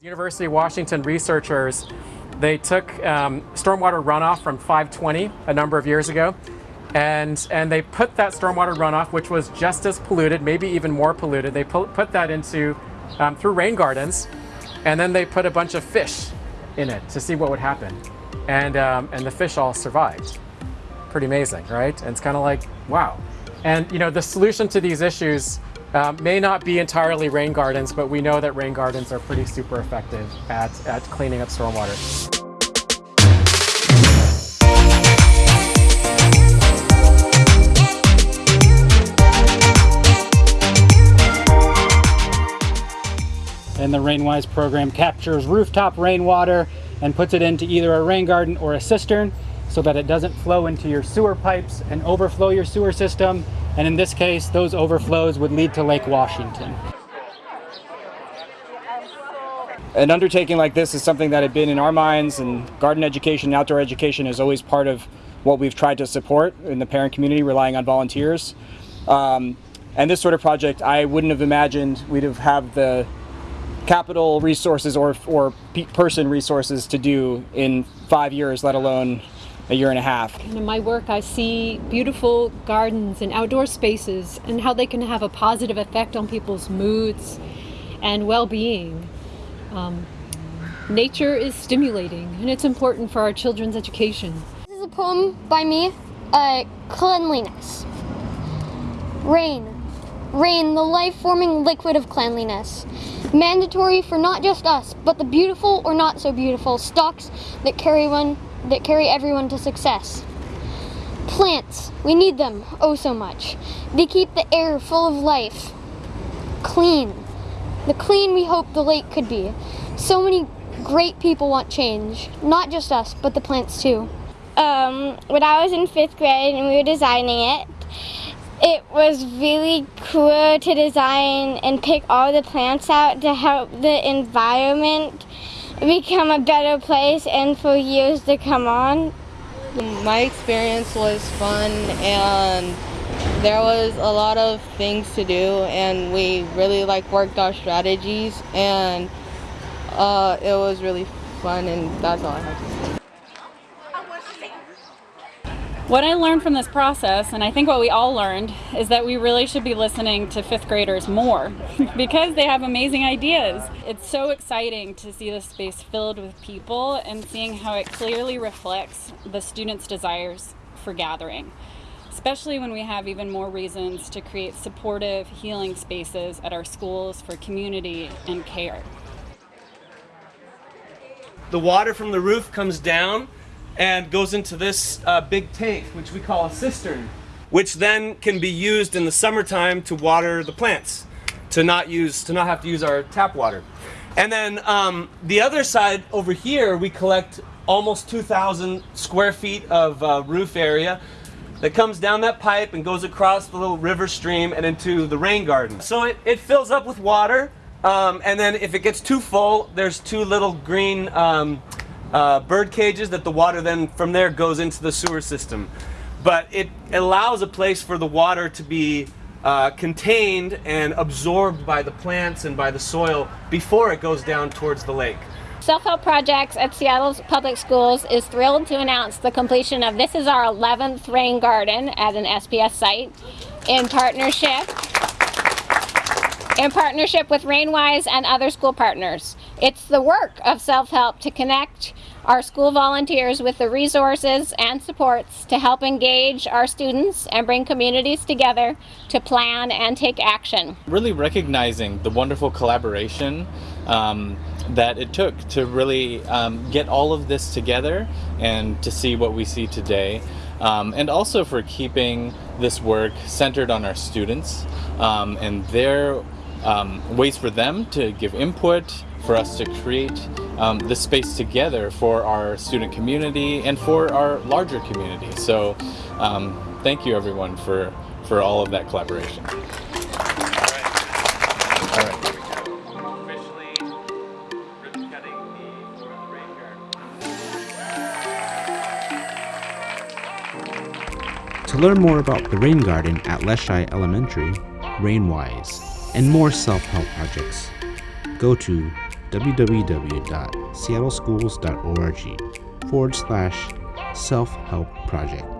University of Washington researchers, they took um, stormwater runoff from 520 a number of years ago, and, and they put that stormwater runoff, which was just as polluted, maybe even more polluted, they put, put that into, um, through rain gardens, and then they put a bunch of fish in it to see what would happen. And, um, and the fish all survived. Pretty amazing, right? And it's kind of like, wow. And you know, the solution to these issues um, may not be entirely rain gardens, but we know that rain gardens are pretty super effective at, at cleaning up stormwater. And the RainWise program captures rooftop rainwater and puts it into either a rain garden or a cistern so that it doesn't flow into your sewer pipes and overflow your sewer system and in this case, those overflows would lead to Lake Washington. An undertaking like this is something that had been in our minds and garden education, and outdoor education is always part of what we've tried to support in the parent community, relying on volunteers. Um, and this sort of project, I wouldn't have imagined we'd have had the capital resources or, or person resources to do in five years, let alone a year and a half. In my work, I see beautiful gardens and outdoor spaces and how they can have a positive effect on people's moods and well-being. Um, nature is stimulating and it's important for our children's education. This is a poem by me, uh, Cleanliness. Rain. Rain, the life-forming liquid of cleanliness. Mandatory for not just us, but the beautiful or not so beautiful stalks that carry one that carry everyone to success. Plants, we need them, oh so much. They keep the air full of life. Clean, the clean we hope the lake could be. So many great people want change, not just us, but the plants too. Um, when I was in fifth grade and we were designing it, it was really cool to design and pick all the plants out to help the environment become a better place and for years to come on. My experience was fun and there was a lot of things to do and we really like worked our strategies and uh, it was really fun and that's all I have to say. What I learned from this process, and I think what we all learned, is that we really should be listening to fifth graders more because they have amazing ideas. It's so exciting to see the space filled with people and seeing how it clearly reflects the students' desires for gathering, especially when we have even more reasons to create supportive, healing spaces at our schools for community and care. The water from the roof comes down and goes into this uh, big tank, which we call a cistern, which then can be used in the summertime to water the plants, to not use, to not have to use our tap water. And then um, the other side over here, we collect almost 2,000 square feet of uh, roof area that comes down that pipe and goes across the little river stream and into the rain garden. So it, it fills up with water, um, and then if it gets too full, there's two little green um, uh, bird cages that the water then from there goes into the sewer system. But it allows a place for the water to be uh, contained and absorbed by the plants and by the soil before it goes down towards the lake. Self-Help Projects at Seattle Public Schools is thrilled to announce the completion of this is our 11th rain garden at an SPS site in partnership in partnership with RainWise and other school partners. It's the work of self-help to connect our school volunteers with the resources and supports to help engage our students and bring communities together to plan and take action. Really recognizing the wonderful collaboration um, that it took to really um, get all of this together and to see what we see today. Um, and also for keeping this work centered on our students um, and their um, ways for them to give input, for us to create um, this space together for our student community and for our larger community. So um, thank you everyone for, for all of that collaboration. To learn more about the Rain Garden at Leschi Elementary, RainWise, and more self-help projects, go to www.seattleschools.org forward slash self help project.